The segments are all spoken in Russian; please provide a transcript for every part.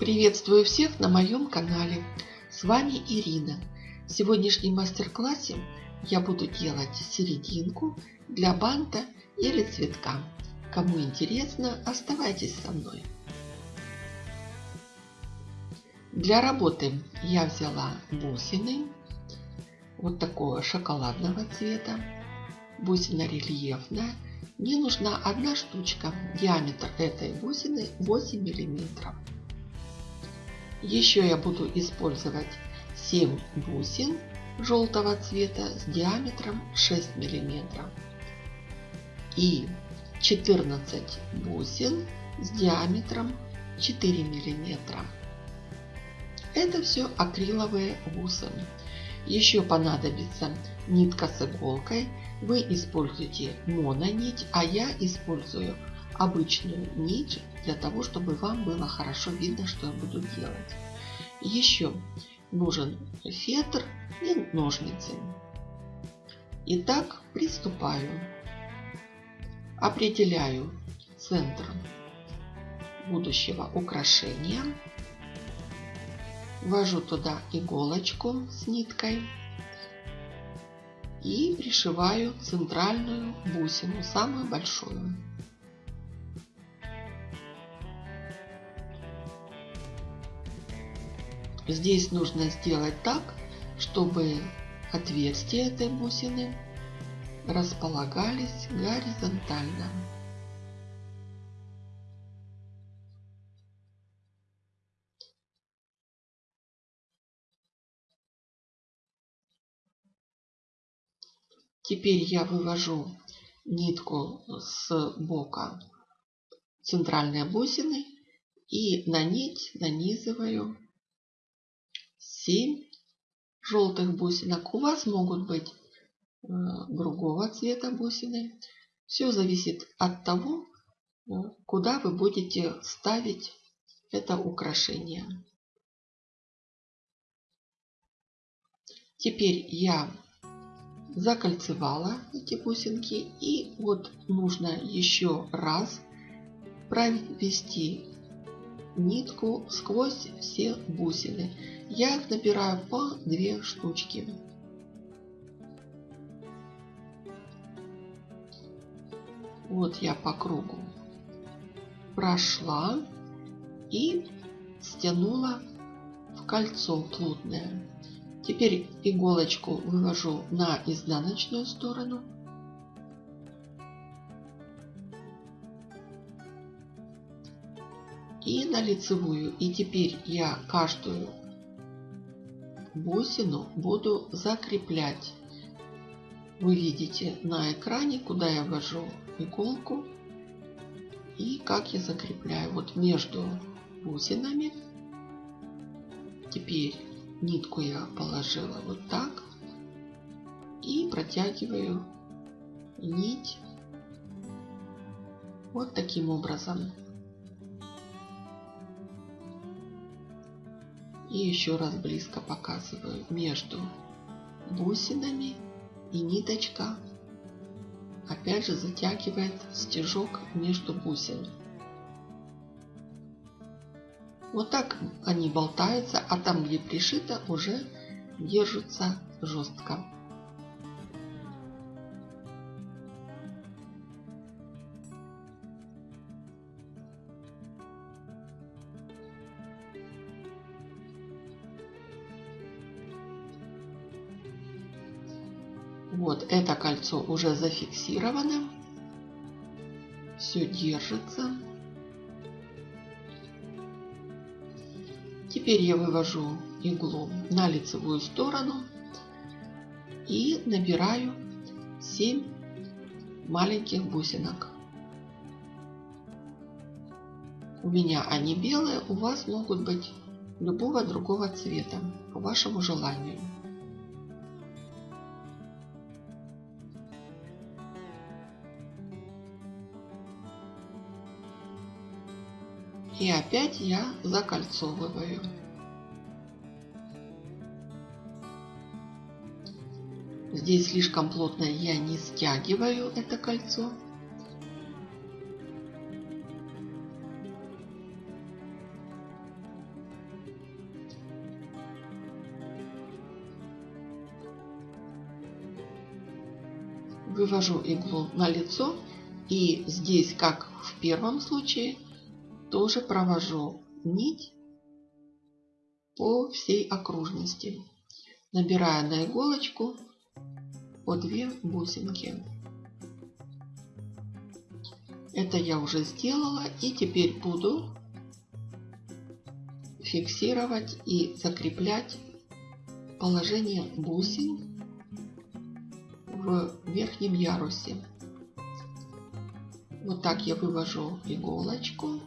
Приветствую всех на моем канале. С вами Ирина. В сегодняшнем мастер-классе я буду делать серединку для банта или цветка. Кому интересно, оставайтесь со мной. Для работы я взяла бусины вот такого шоколадного цвета. Бусина рельефная. Мне нужна одна штучка. Диаметр этой бусины 8 миллиметров. Еще я буду использовать 7 бусин желтого цвета с диаметром 6 миллиметров и 14 бусин с диаметром 4 миллиметра. Это все акриловые бусины. Еще понадобится нитка с иголкой. Вы используете мононить, а я использую обычную нить для того, чтобы вам было хорошо видно, что я буду делать. Еще нужен фетр и ножницы. Итак, приступаю. Определяю центр будущего украшения. Ввожу туда иголочку с ниткой и пришиваю центральную бусину, самую большую. Здесь нужно сделать так, чтобы отверстия этой бусины располагались горизонтально. Теперь я вывожу нитку с бока центральной бусины и на нить нанизываю 7 желтых бусинок. У вас могут быть э, другого цвета бусины. Все зависит от того, э, куда вы будете ставить это украшение. Теперь я закольцевала эти бусинки и вот нужно еще раз провести нитку сквозь все бусины. Я их набираю по две штучки. Вот я по кругу прошла и стянула в кольцо плотное. Теперь иголочку вывожу на изнаночную сторону и на лицевую. И теперь я каждую бусину буду закреплять. Вы видите на экране, куда я ввожу иголку и как я закрепляю. Вот между бусинами. Теперь нитку я положила вот так и протягиваю нить вот таким образом. И еще раз близко показываю между бусинами и ниточка опять же затягивает стежок между бусин. Вот так они болтаются, а там, где пришито, уже держатся жестко. Вот это кольцо уже зафиксировано. Все держится. Теперь я вывожу иглу на лицевую сторону и набираю 7 маленьких бусинок. У меня они белые, у вас могут быть любого другого цвета, по вашему желанию. И опять я закольцовываю. Здесь слишком плотно я не стягиваю это кольцо. Вывожу иглу на лицо и здесь, как в первом случае, тоже провожу нить по всей окружности, набирая на иголочку по две бусинки. Это я уже сделала и теперь буду фиксировать и закреплять положение бусин в верхнем ярусе. Вот так я вывожу иголочку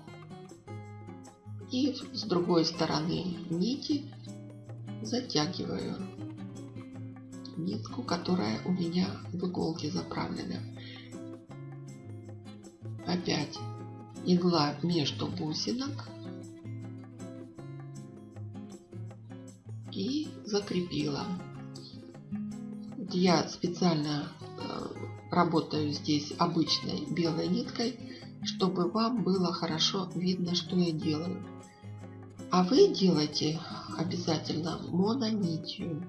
и с другой стороны нити затягиваю нитку, которая у меня в иголке заправлена. Опять игла между бусинок и закрепила. Я специально э, работаю здесь обычной белой ниткой, чтобы вам было хорошо видно, что я делаю. А вы делайте обязательно мононитью.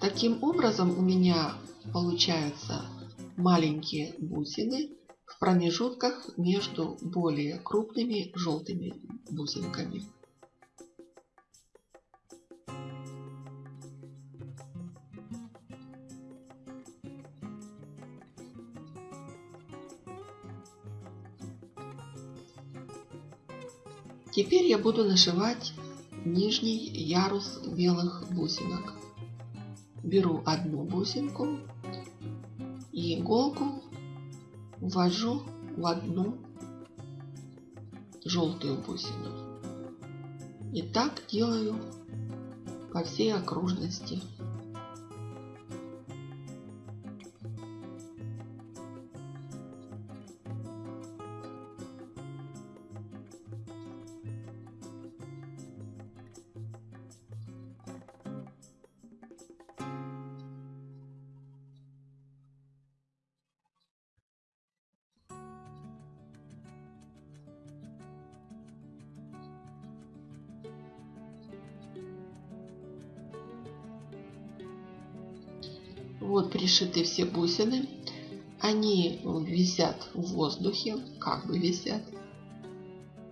Таким образом у меня получаются маленькие бусины в промежутках между более крупными желтыми бусинками. Теперь я буду нашивать нижний ярус белых бусинок. Беру одну бусинку и иголку ввожу в одну желтую бусину. И так делаю по всей окружности. Вот пришиты все бусины. Они висят в воздухе, как бы висят.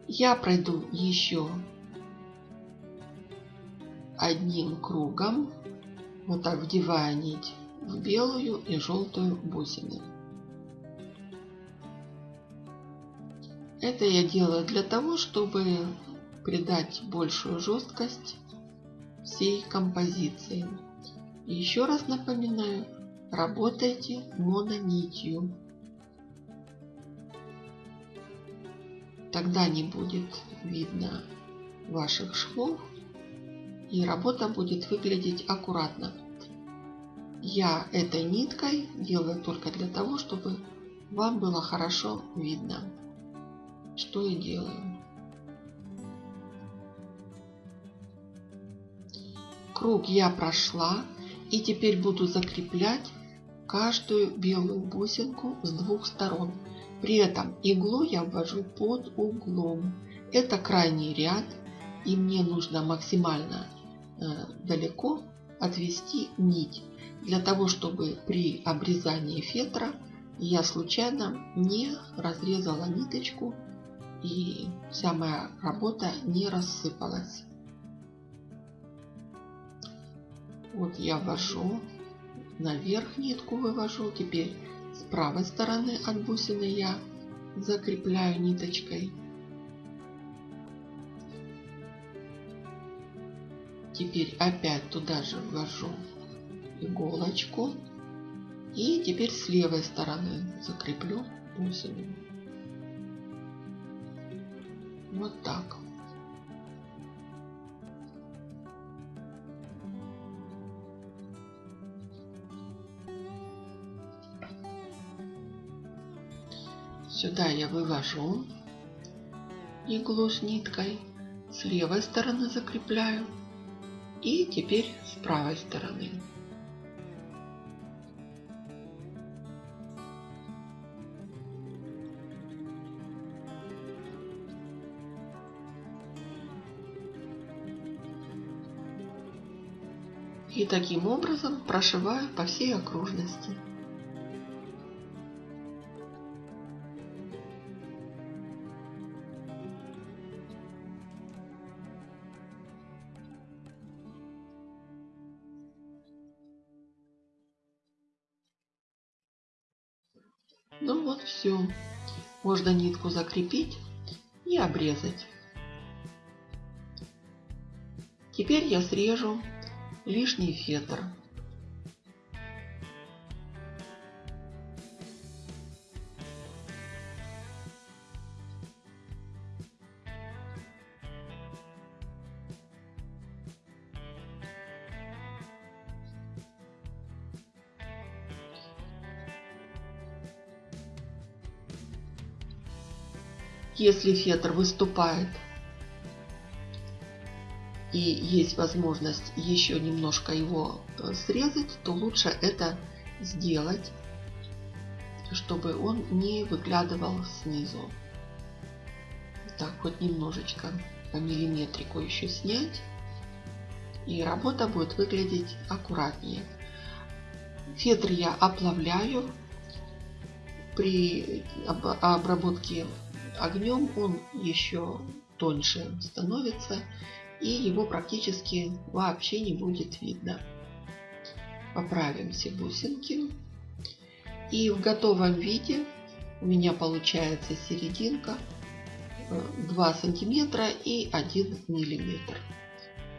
Я пройду еще одним кругом, вот так вдевая нить в белую и желтую бусины. Это я делаю для того, чтобы придать большую жесткость всей композиции. Еще раз напоминаю, работайте мононитью. Тогда не будет видно ваших швов и работа будет выглядеть аккуратно. Я этой ниткой делаю только для того, чтобы вам было хорошо видно, что я делаю. Круг я прошла. И теперь буду закреплять каждую белую бусинку с двух сторон. При этом иглу я ввожу под углом. Это крайний ряд. И мне нужно максимально э, далеко отвести нить. Для того, чтобы при обрезании фетра я случайно не разрезала ниточку и вся моя работа не рассыпалась. Вот я ввожу, наверх нитку вывожу. Теперь с правой стороны от бусины я закрепляю ниточкой. Теперь опять туда же ввожу иголочку. И теперь с левой стороны закреплю бусину. Вот так. Сюда я вывожу иглу с ниткой, с левой стороны закрепляю и теперь с правой стороны. И таким образом прошиваю по всей окружности. Ну вот все. Можно нитку закрепить и обрезать. Теперь я срежу лишний фетр. Если фетр выступает и есть возможность еще немножко его э, срезать, то лучше это сделать, чтобы он не выглядывал снизу. Так, хоть немножечко по миллиметрику еще снять. И работа будет выглядеть аккуратнее. Фетр я оплавляю. При обработке огнем он еще тоньше становится и его практически вообще не будет видно. Поправим все бусинки. И в готовом виде у меня получается серединка 2 э, сантиметра и 1 миллиметр.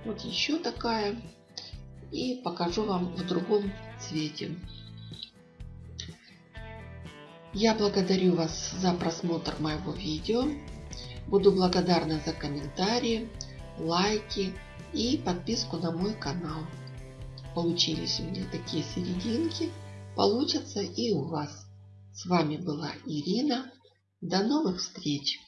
Вот еще такая. И покажу вам в другом цвете. Я благодарю вас за просмотр моего видео. Буду благодарна за комментарии, лайки и подписку на мой канал. Получились у меня такие серединки. Получатся и у вас. С вами была Ирина. До новых встреч!